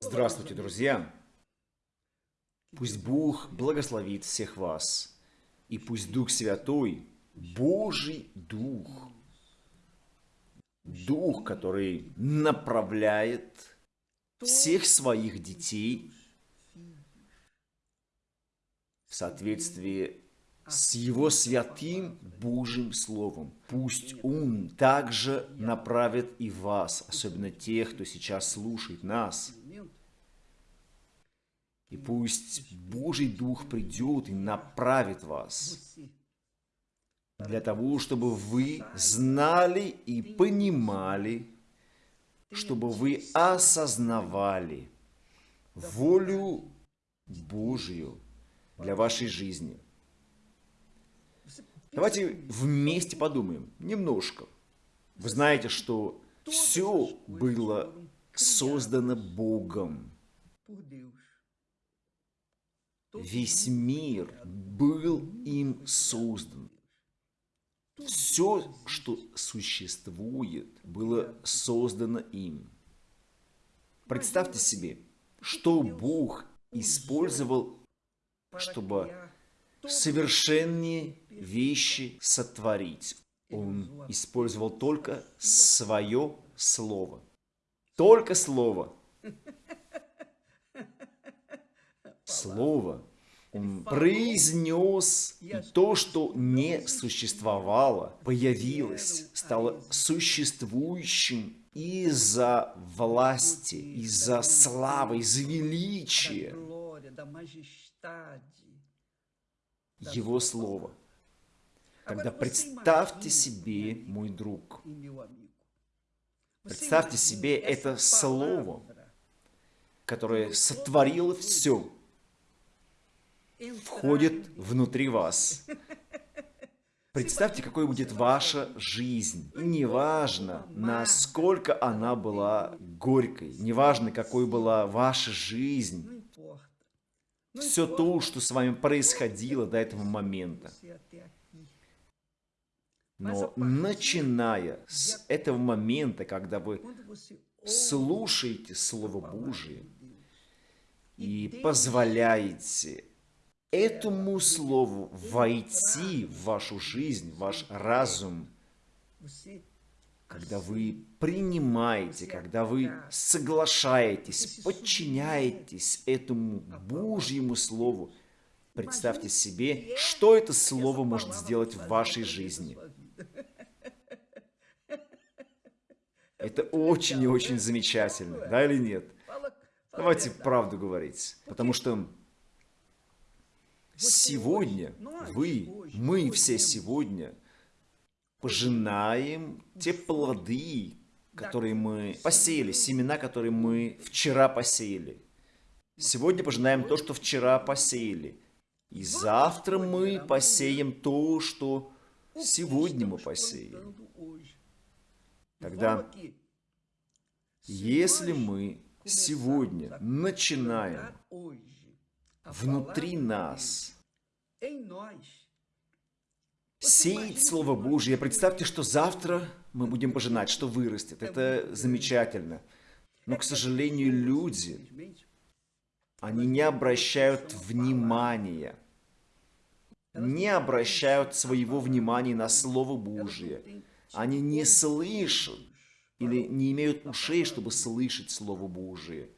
Здравствуйте, друзья! Пусть Бог благословит всех вас, и пусть Дух Святой, Божий Дух, Дух, который направляет всех своих детей в соответствии с Его святым Божьим Словом. Пусть Он также направит и вас, особенно тех, кто сейчас слушает нас. И пусть Божий Дух придет и направит вас для того, чтобы вы знали и понимали, чтобы вы осознавали волю Божью для вашей жизни. Давайте вместе подумаем немножко. Вы знаете, что все было создано Богом. Весь мир был им создан. Все, что существует, было создано им. Представьте себе, что Бог использовал, чтобы совершенные вещи сотворить. Он использовал только свое слово. Только слово. Слово. Он произнес, и то, что не существовало, появилось, стало существующим из-за власти, из-за славы, из-за величия. Его Слова. Тогда представьте себе, мой друг, представьте себе это Слово, которое сотворило все, входит внутри вас. Представьте, какой будет ваша жизнь. И неважно, насколько она была горькой, неважно, какой была ваша жизнь, все то, что с вами происходило до этого момента. Но начиная с этого момента, когда вы слушаете Слово Божие и позволяете этому слову войти в вашу жизнь, в ваш разум, когда вы принимаете, когда вы соглашаетесь, подчиняетесь этому Божьему Слову, представьте себе, что это Слово может сделать в вашей жизни. Это очень и очень замечательно, да или нет? Давайте правду говорить, потому что сегодня вы, мы все сегодня пожинаем те плоды, которые мы посеяли, семена, которые мы вчера посеяли. Сегодня пожинаем то, что вчера посеяли. И завтра мы посеем то, что сегодня мы посеем. Тогда, если мы сегодня начинаем внутри нас сеять Слово Божье. Представьте, что завтра мы будем пожинать, что вырастет. Это замечательно. Но, к сожалению, люди, они не обращают внимания, не обращают своего внимания на Слово Божье. Они не слышат или не имеют ушей, чтобы слышать Слово Божие.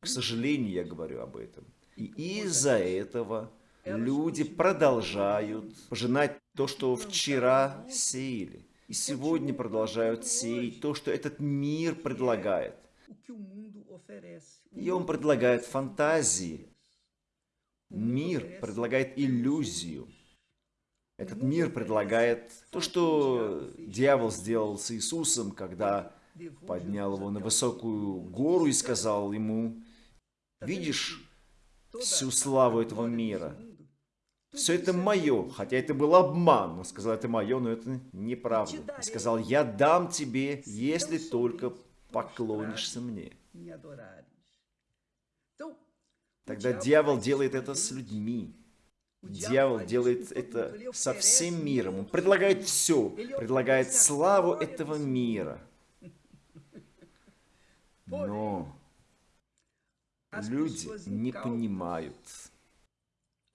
К сожалению, я говорю об этом. И из-за этого люди продолжают пожинать то, что вчера сеяли. И сегодня продолжают сеять то, что этот мир предлагает. И он предлагает фантазии. Мир предлагает иллюзию. Этот мир предлагает то, что дьявол сделал с Иисусом, когда поднял его на высокую гору и сказал ему, «Видишь, всю славу этого мира. Все это мое, хотя это был обман. Он сказал, это мое, но это неправда. Он сказал, я дам тебе, если только поклонишься мне. Тогда дьявол делает это с людьми. Дьявол делает это со всем миром. Он предлагает все. Предлагает славу этого мира. Но Люди не понимают,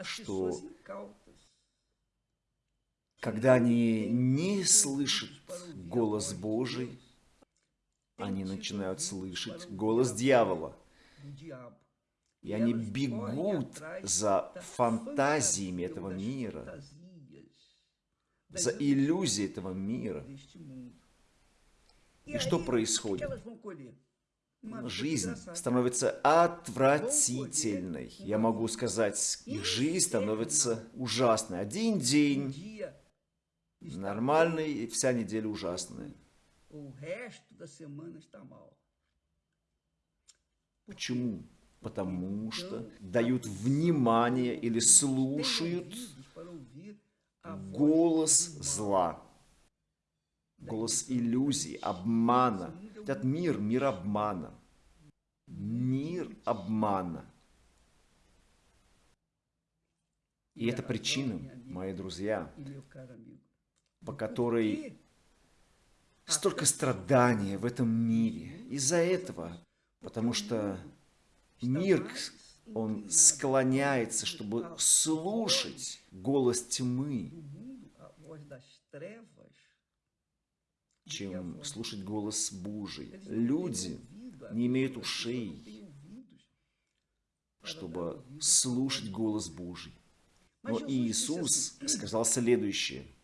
что когда они не слышат голос Божий, они начинают слышать голос дьявола. И они бегут за фантазиями этого мира, за иллюзией этого мира. И что происходит? Жизнь становится отвратительной. Я могу сказать, их жизнь становится ужасной. Один день нормальный, и вся неделя ужасная. Почему? Потому что дают внимание или слушают голос зла, голос иллюзий, обмана. Этот мир, мир обмана. Мир обмана. И это причина, мои друзья, по которой столько страдания в этом мире. Из-за этого, потому что мир, он склоняется, чтобы слушать голос тьмы, чем слушать голос Божий. Люди не имеют ушей, чтобы слушать голос Божий. Но Иисус сказал следующее –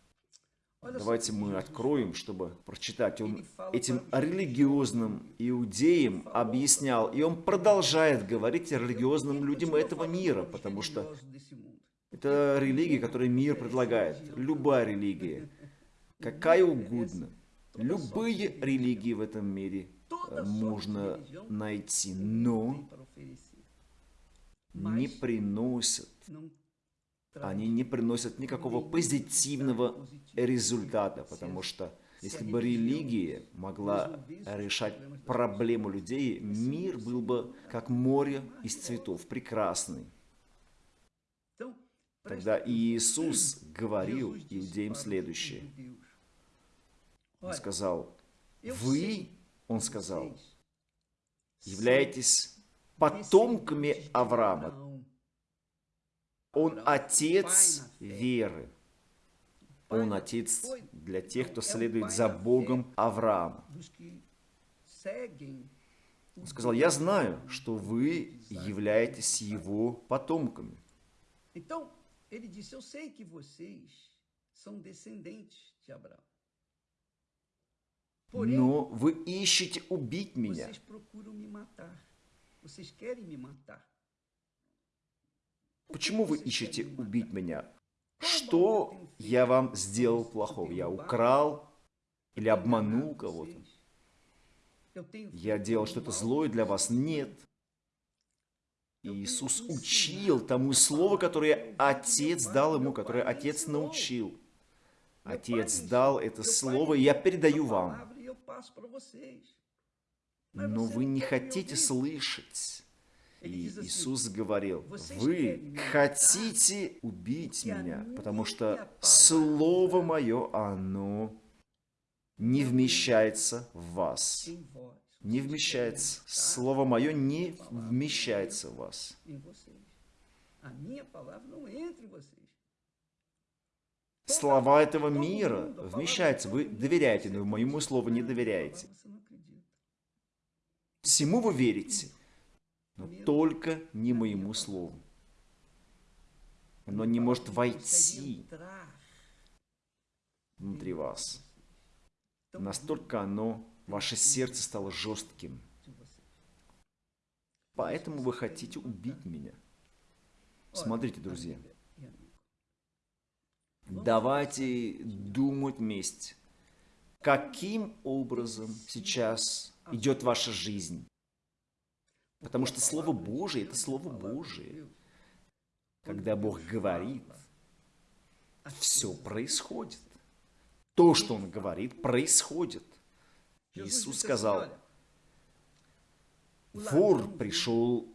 Давайте мы откроем, чтобы прочитать. Он этим религиозным иудеям объяснял, и он продолжает говорить религиозным людям этого мира, потому что это религия, которую мир предлагает. Любая религия, какая угодно. Любые религии в этом мире можно найти, но не приносят они не приносят никакого позитивного результата, потому что если бы религия могла решать проблему людей, мир был бы как море из цветов, прекрасный. Тогда Иисус говорил иудеям следующее. Он сказал, вы, он сказал, являетесь потомками Авраама, он отец веры. Он отец для тех, кто следует за Богом Авраама. Он сказал, я знаю, что вы являетесь его потомками. Но вы ищете убить меня. Почему вы ищете убить меня? Что я вам сделал плохого? Я украл или обманул кого-то? Я делал что-то злое для вас? Нет. Иисус учил тому слову, которое Отец дал ему, которое Отец научил. Отец дал это слово, и я передаю вам. Но вы не хотите слышать. И Иисус говорил, вы хотите убить меня, потому что Слово Мое, оно не вмещается в вас. Не вмещается. Слово Мое не вмещается в вас. Слова этого мира вмещаются. Вы доверяете, но моему слову не доверяете. Всему вы верите, но только не моему слову. Оно не может войти внутри вас. Настолько оно, ваше сердце стало жестким. Поэтому вы хотите убить меня. Смотрите, друзья. Давайте думать вместе. Каким образом сейчас идет ваша жизнь? Потому что Слово Божие – это Слово Божие. Когда Бог говорит, все происходит. То, что Он говорит, происходит. Иисус сказал, вор пришел,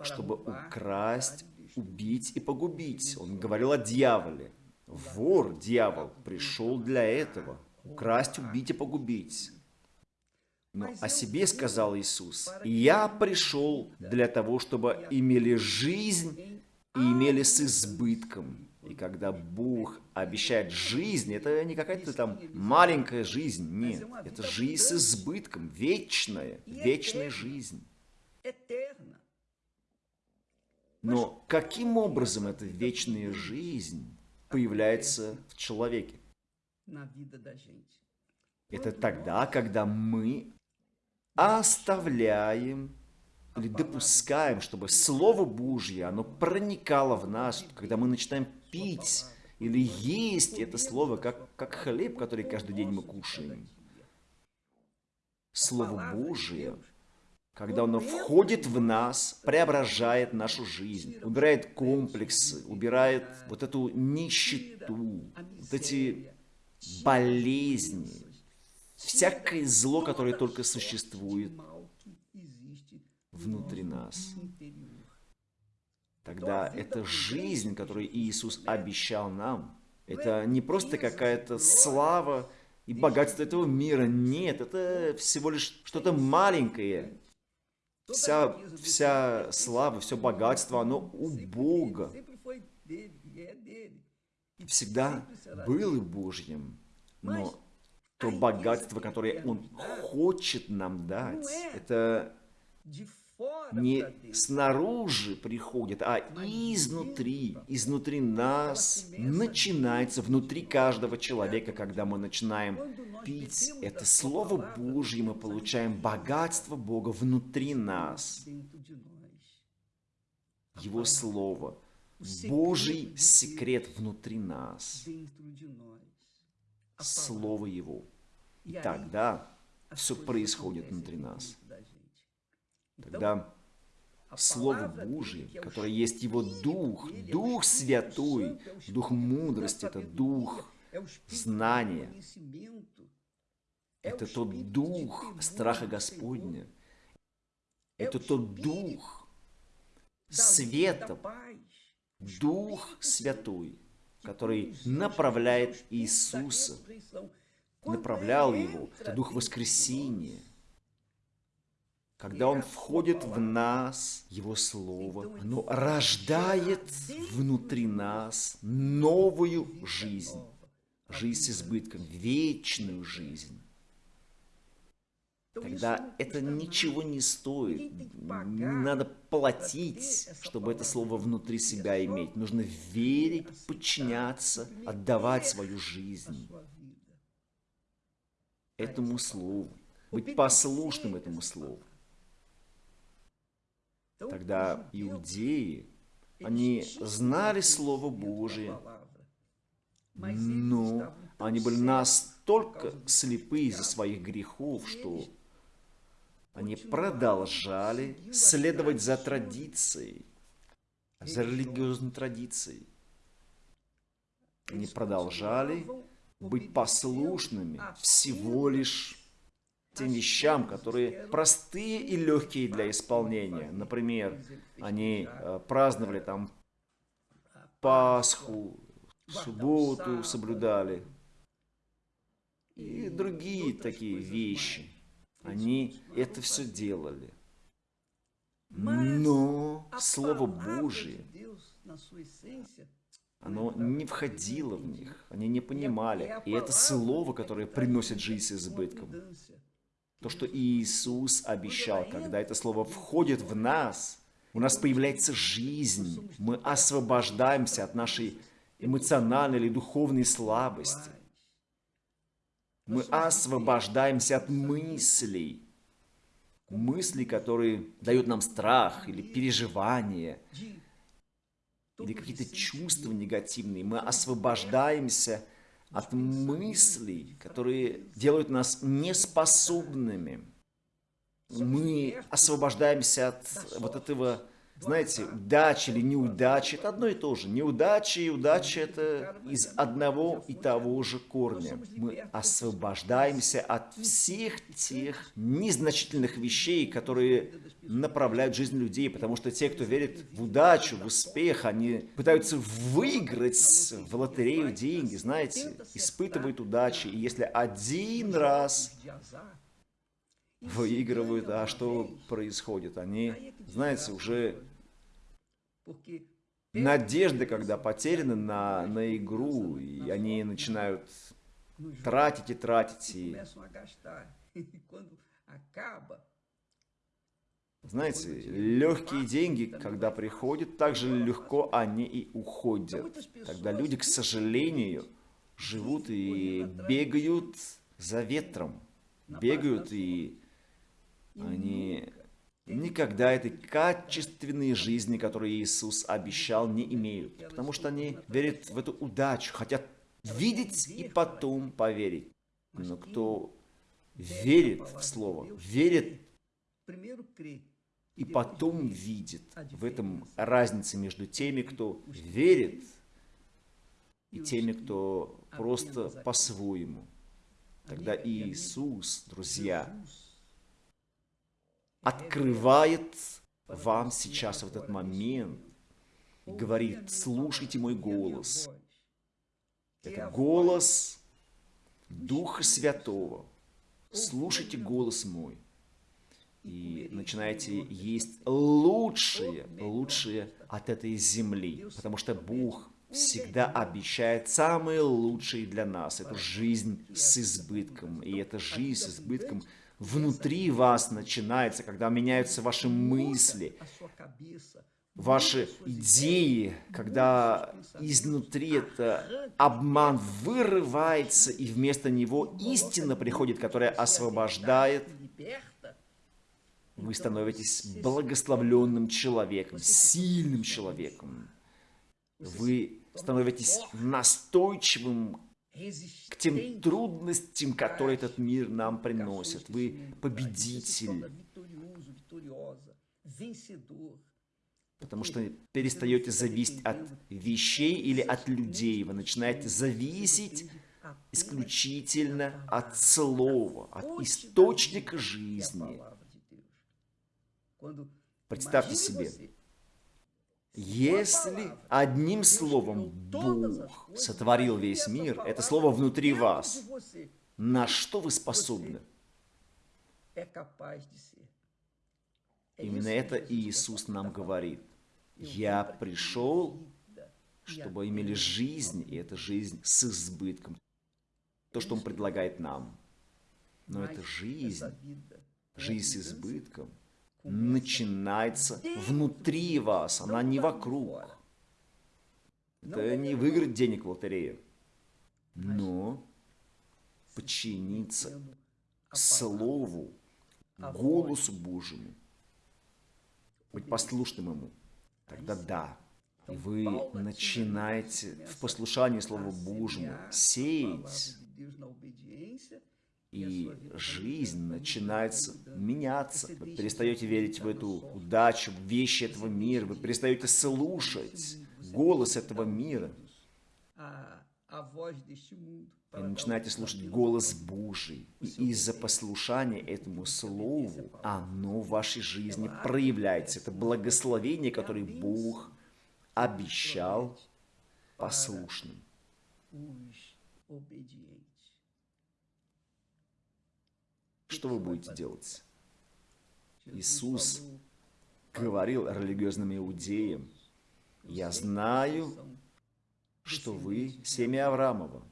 чтобы украсть, убить и погубить. Он говорил о дьяволе. Вор, дьявол, пришел для этого. Украсть, убить и погубить. Но о себе сказал Иисус, «Я пришел для того, чтобы имели жизнь и имели с избытком». И когда Бог обещает жизнь, это не какая-то там маленькая жизнь, нет. Это жизнь с избытком, вечная, вечная жизнь. Но каким образом эта вечная жизнь появляется в человеке? Это тогда, когда мы оставляем или допускаем, чтобы Слово Божье, оно проникало в нас, когда мы начинаем пить или есть это Слово, как, как хлеб, который каждый день мы кушаем. Слово Божие, когда оно входит в нас, преображает нашу жизнь, убирает комплексы, убирает вот эту нищету, вот эти болезни, всякое зло, которое только существует внутри нас. Тогда эта жизнь, которую Иисус обещал нам, это не просто какая-то слава и богатство этого мира. Нет, это всего лишь что-то маленькое. Вся, вся слава, все богатство, оно у Бога. Всегда было Божьим. Но то богатство, которое Он хочет нам дать, это не снаружи приходит, а изнутри, изнутри нас начинается, внутри каждого человека, когда мы начинаем пить это Слово Божье, мы получаем богатство Бога внутри нас. Его Слово, Божий секрет внутри нас. Слово Его. И тогда все происходит внутри нас. Тогда Слово Божие, которое есть Его Дух, Дух Святой, Дух мудрости, это Дух знания, это тот Дух страха Господня, это тот Дух света, Дух Святой, который направляет Иисуса, направлял Его, это Дух воскресения – когда Он входит в нас, Его Слово, оно рождает внутри нас новую жизнь. Жизнь с избытком, вечную жизнь. Тогда это ничего не стоит. Не надо платить, чтобы это слово внутри себя иметь. Нужно верить, подчиняться, отдавать свою жизнь этому слову, быть послушным этому слову. Тогда иудеи, они знали Слово Божие, но они были настолько слепы из-за своих грехов, что они продолжали следовать за традицией, за религиозной традицией. Они продолжали быть послушными всего лишь тем вещам, которые простые и легкие для исполнения. Например, они э, праздновали там Пасху, субботу соблюдали и другие такие вещи. Они это все делали. Но Слово Божие, оно не входило в них, они не понимали. И это Слово, которое приносит жизнь с избытком. То, что Иисус обещал, когда это слово входит в нас, у нас появляется жизнь, мы освобождаемся от нашей эмоциональной или духовной слабости. Мы освобождаемся от мыслей, мыслей, которые дают нам страх или переживания, или какие-то чувства негативные. Мы освобождаемся от мыслей, которые делают нас неспособными. Мы освобождаемся от вот этого знаете, удача или неудача – это одно и то же. Неудача и удача – это из одного и того же корня. Мы освобождаемся от всех тех незначительных вещей, которые направляют жизнь людей, потому что те, кто верит в удачу, в успех, они пытаются выиграть в лотерею деньги, знаете, испытывают удачи. И если один раз выигрывают, а что происходит? Они, знаете, уже надежды, когда потеряны на, на игру, и они начинают тратить и тратить. И... Знаете, легкие деньги, когда приходят, так же легко они и уходят. Тогда люди, к сожалению, живут и бегают за ветром. Бегают и они никогда этой качественной жизни, которую Иисус обещал, не имеют. Потому что они верят в эту удачу, хотят видеть и потом поверить. Но кто верит в Слово, верит и потом видит. В этом разница между теми, кто верит, и теми, кто просто по-своему. Тогда Иисус, друзья, открывает вам сейчас в этот момент и говорит, слушайте мой голос. Это голос Духа Святого. Слушайте голос мой и начинаете есть лучшее, лучшее от этой земли, потому что Бог всегда обещает самое лучшее для нас. Это жизнь с избытком, и эта жизнь с избытком внутри вас начинается, когда меняются ваши мысли, ваши идеи, когда изнутри это обман вырывается, и вместо него истина приходит, которая освобождает вы становитесь благословленным человеком, сильным человеком. Вы становитесь настойчивым к тем трудностям, которые этот мир нам приносит. Вы победитель. Потому что перестаете зависеть от вещей или от людей. Вы начинаете зависеть исключительно от слова, от источника жизни. Представьте себе, если одним словом Бог сотворил весь мир, это слово внутри вас, на что вы способны? Именно это Иисус нам говорит. Я пришел, чтобы имели жизнь, и эта жизнь с избытком. То, что Он предлагает нам. Но это жизнь, жизнь с избытком – начинается внутри вас, она не вокруг. Это не выиграть денег в лотерею, но подчиниться Слову, голосу Божьему, быть послушным Ему. Тогда да, вы начинаете в послушании Слову Божьему сеять и жизнь начинается меняться. Вы перестаете верить в эту удачу, в вещи этого мира, вы перестаете слушать голос этого мира. И начинаете слушать голос Божий. И из-за послушания этому слову, оно в вашей жизни проявляется. Это благословение, которое Бог обещал послушным. Что вы будете делать? Иисус говорил религиозным иудеям, «Я знаю, что вы семя Авраамова,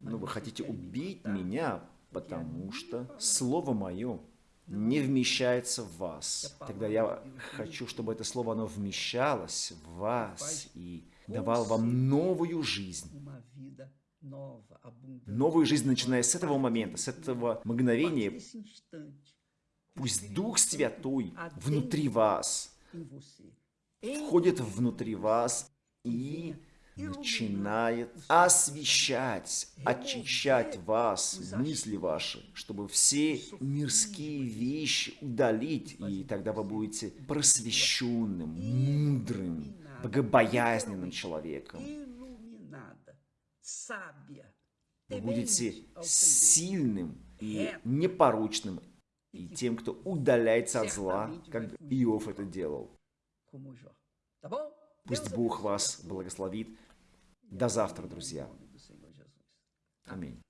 но вы хотите убить меня, потому что Слово Мое не вмещается в вас. Тогда я хочу, чтобы это Слово, оно вмещалось в вас и давало вам новую жизнь новую жизнь, начиная с этого момента, с этого мгновения. Пусть Дух Святой внутри вас входит внутри вас и начинает освещать, очищать вас, мысли ваши, чтобы все мирские вещи удалить, и тогда вы будете просвещенным, мудрым, богобоязненным человеком. Вы будете сильным и непорочным, и тем, кто удаляется от зла, как Иов это делал. Пусть Бог вас благословит. До завтра, друзья. Аминь.